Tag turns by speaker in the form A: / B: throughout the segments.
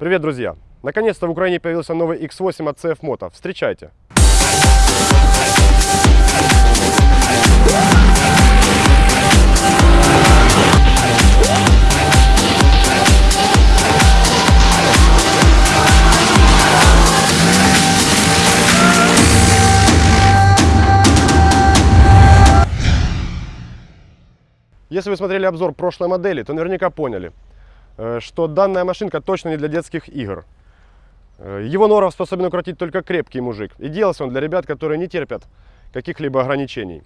A: Привет, друзья! Наконец-то в Украине появился новый X8 от CF Moto. Встречайте! Если вы смотрели обзор прошлой модели, то наверняка поняли, что данная машинка точно не для детских игр. Э, его норов способен укротить только крепкий мужик. И делался он для ребят, которые не терпят каких-либо ограничений.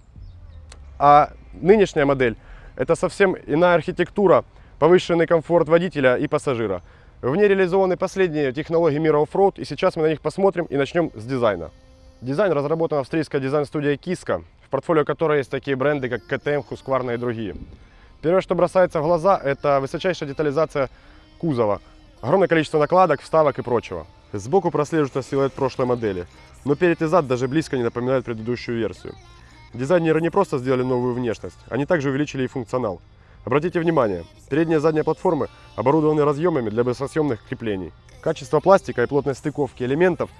A: А нынешняя модель – это совсем иная архитектура, повышенный комфорт водителя и пассажира. В ней реализованы последние технологии мира off-road, и сейчас мы на них посмотрим и начнем с дизайна. Дизайн разработан австрийской дизайн-студией Kiska, в портфолио которой есть такие бренды, как KTM, Husqvarna и другие. Первое, что бросается в глаза, это высочайшая детализация кузова. Огромное количество накладок, вставок и прочего. Сбоку прослеживается силуэт прошлой модели, но перед и зад даже близко не напоминают предыдущую версию. Дизайнеры не просто сделали новую внешность, они также увеличили и функционал. Обратите внимание, передняя и задняя платформы оборудованы разъемами для быстросъемных креплений. Качество пластика и плотность стыковки элементов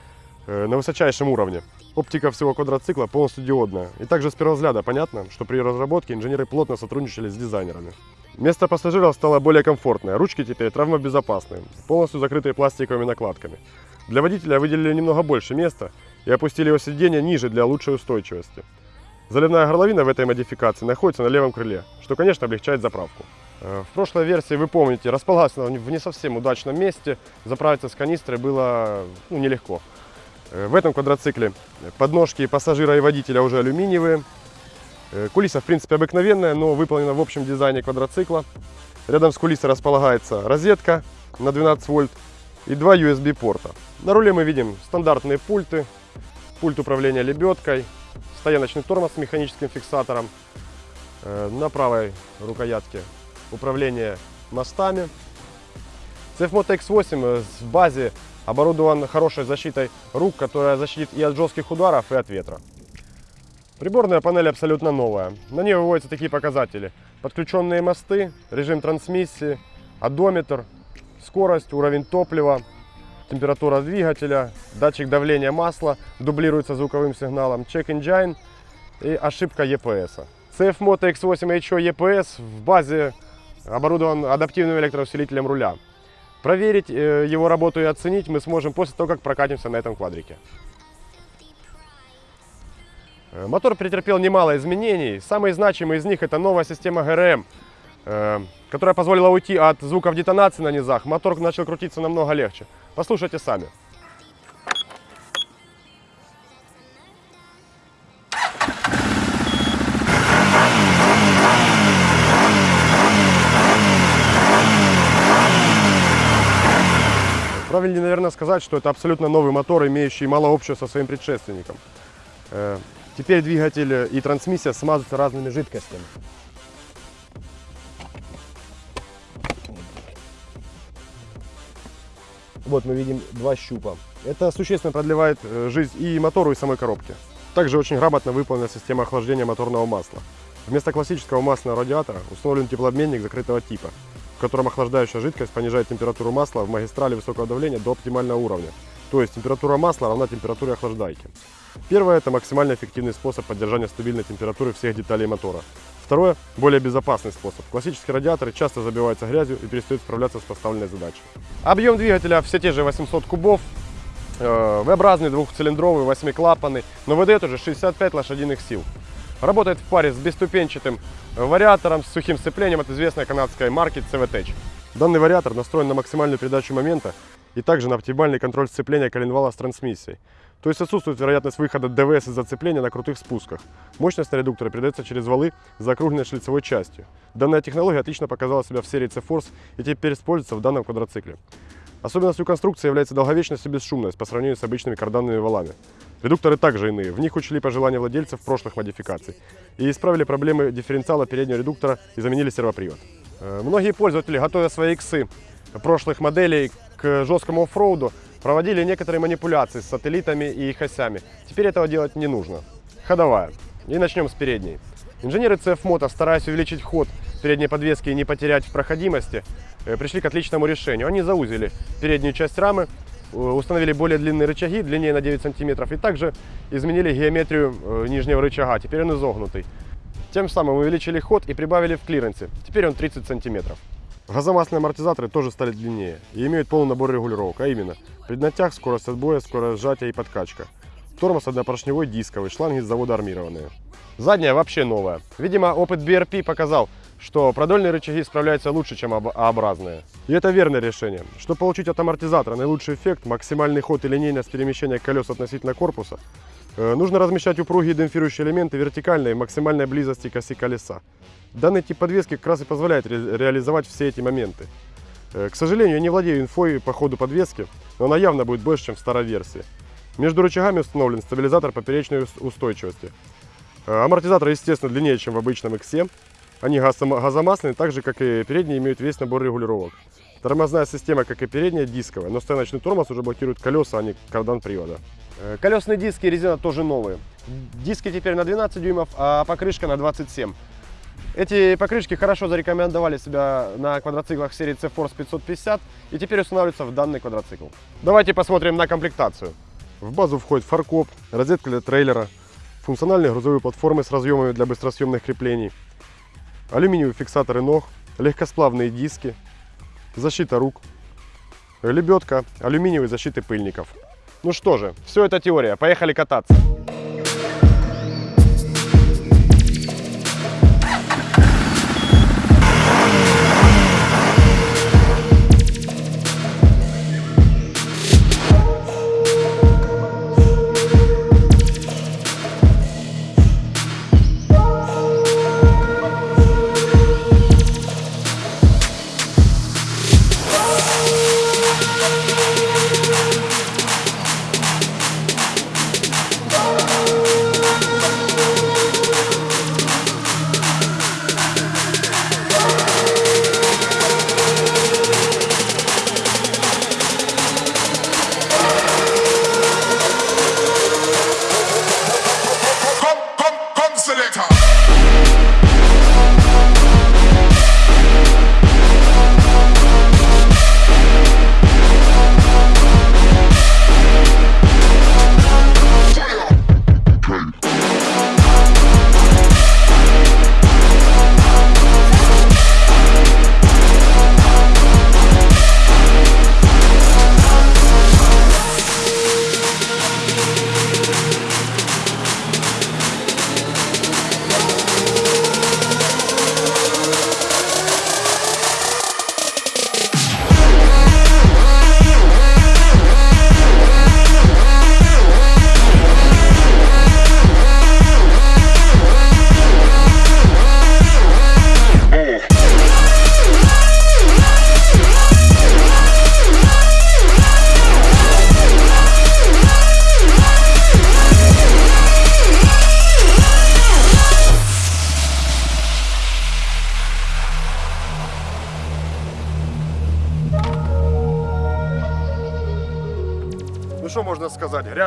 A: на высочайшем уровне. Оптика всего квадроцикла полностью диодная. И также с первого взгляда понятно, что при разработке инженеры плотно сотрудничали с дизайнерами. Место пассажиров стало более комфортное, ручки теперь травмобезопасные, полностью закрытые пластиковыми накладками. Для водителя выделили немного больше места и опустили его сиденье ниже для лучшей устойчивости. Заливная горловина в этой модификации находится на левом крыле, что, конечно, облегчает заправку. Э, в прошлой версии, вы помните, располагался в не совсем удачном месте, заправиться с канистры было ну, нелегко. Э, в этом квадроцикле подножки пассажира и водителя уже алюминиевые. Э, кулиса, в принципе, обыкновенная, но выполнена в общем дизайне квадроцикла. Рядом с кулисой располагается розетка на 12 вольт и два USB порта. На руле мы видим стандартные пульты, пульт управления лебедкой, стояночный тормоз с механическим фиксатором, э, на правой рукоятке управление мостами. CFMOTO X8 в базе оборудован хорошей защитой рук, которая защитит и от жестких ударов, и от ветра. Приборная панель абсолютно новая. На ней выводятся такие показатели. Подключенные мосты, режим трансмиссии, одометр, скорость, уровень топлива, температура двигателя, датчик давления масла дублируется звуковым сигналом, check engine и ошибка EPS. CF Moto X8 HO EPS в базе оборудован адаптивным электроусилителем руля. Проверить э, его работу и оценить мы сможем после того, как прокатимся на этом квадрике. Э, мотор претерпел немало изменений. Самые значимые из них это новая система ГРМ, э, которая позволила уйти от звуков детонации на низах. Мотор начал крутиться намного легче. Послушайте сами. Правильнее, наверное, сказать, что это абсолютно новый мотор, имеющий мало общего со своим предшественником. Э, теперь двигатель и трансмиссия смазываются разными жидкостями. Вот мы видим два щупа. Это существенно продлевает э, жизнь и мотору, и самой коробки. Также очень грамотно выполнена система охлаждения моторного масла. Вместо классического масляного радиатора установлен теплообменник закрытого типа, в котором охлаждающая жидкость понижает температуру масла в магистрали высокого давления до оптимального уровня. То есть температура масла равна температуре охлаждайки. Первое – это максимально эффективный способ поддержания стабильной температуры всех деталей мотора. Второе – более безопасный способ. Классические радиаторы часто забиваются грязью и перестают справляться с поставленной задачей. Объем двигателя все те же 800 кубов, э, V-образный двухцилиндровый, восьмиклапанный, но выдает уже 65 лошадиных сил. Работает в паре с бесступенчатым вариатором с сухим сцеплением от известной канадской марки CVT. Данный вариатор настроен на максимальную передачу момента и также на оптимальный контроль сцепления коленвала с трансмиссией. То есть отсутствует вероятность выхода ДВС из зацепления на крутых спусках. Мощность редуктора передается через валы за округленной шлицевой частью. Данная технология отлично показала себя в серии C-Force и теперь используется в данном квадроцикле. Особенностью конструкции является долговечность и бесшумность по сравнению с обычными карданными валами. Редукторы также иные. В них учли пожелания владельцев прошлых модификаций и исправили проблемы дифференциала переднего редуктора и заменили сервопривод. Э, многие пользователи, готовя свои иксы прошлых моделей к жесткому оффроуду, проводили некоторые манипуляции с сателлитами и их осями. Теперь этого делать не нужно. Ходовая. И начнем с передней. Инженеры CF Moto, стараясь увеличить ход передней подвески и не потерять в проходимости, э, пришли к отличному решению. Они заузили переднюю часть рамы, установили более длинные рычаги, длиннее на 9 сантиметров, и также изменили геометрию э, нижнего рычага. Теперь он изогнутый. Тем самым увеличили ход и прибавили в клиренсе. Теперь он 30 сантиметров. Газомасляные амортизаторы тоже стали длиннее и имеют полный набор регулировок, а именно преднатяг, скорость отбоя, скорость сжатия и подкачка. Тормоз однопоршневой дисковый, шланги с завода армированные. Задняя вообще новая. Видимо, опыт BRP показал, что продольные рычаги справляются лучше, чем А-образные. И это верное решение. Чтобы получить от амортизатора наилучший эффект, максимальный ход и линейность перемещения колес относительно корпуса, э, нужно размещать упругие демпфирующие элементы вертикальной и максимальной близости к оси колеса. Данный тип подвески как раз и позволяет ре реализовать все эти моменты. Э, к сожалению, я не владею инфой по ходу подвески, но она явно будет больше, чем в старой версии. Между рычагами установлен стабилизатор поперечной устойчивости. Э, амортизатор, естественно, длиннее, чем в обычном X7. Они газомасляные, так же, как и передние, имеют весь набор регулировок. Тормозная система, как и передняя, дисковая, но стояночный тормоз уже блокирует колеса, а не кардан привода. Э, колесные диски и резина тоже новые. Диски теперь на 12 дюймов, а покрышка на 27. Эти покрышки хорошо зарекомендовали себя на квадроциклах серии C-Force 550 и теперь устанавливаются в данный квадроцикл. Давайте посмотрим на комплектацию. В базу входит фаркоп, розетка для трейлера, функциональные грузовые платформы с разъемами для быстросъемных креплений, алюминиевые фиксаторы ног, легкосплавные диски, защита рук, лебедка, алюминиевые защиты пыльников. Ну что же, все это теория, поехали кататься.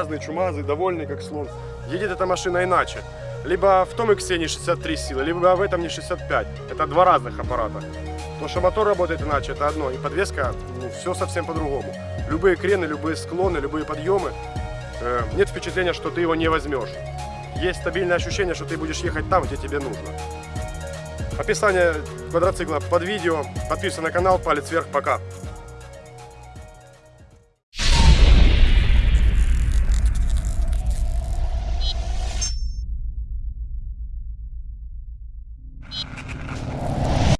A: Грязный, чумазый, довольный, как слон. Едет эта машина иначе. Либо в том X не 63 силы, либо в этом не 65. Это два разных аппарата. То, что мотор работает иначе, это одно. И подвеска, ну, все совсем по-другому. Любые крены, любые склоны, любые подъемы. Э, нет впечатления, что ты его не возьмешь. Есть стабильное ощущение, что ты будешь ехать там, где тебе нужно. Описание квадроцикла под видео. Подписывайся на канал, палец вверх, пока.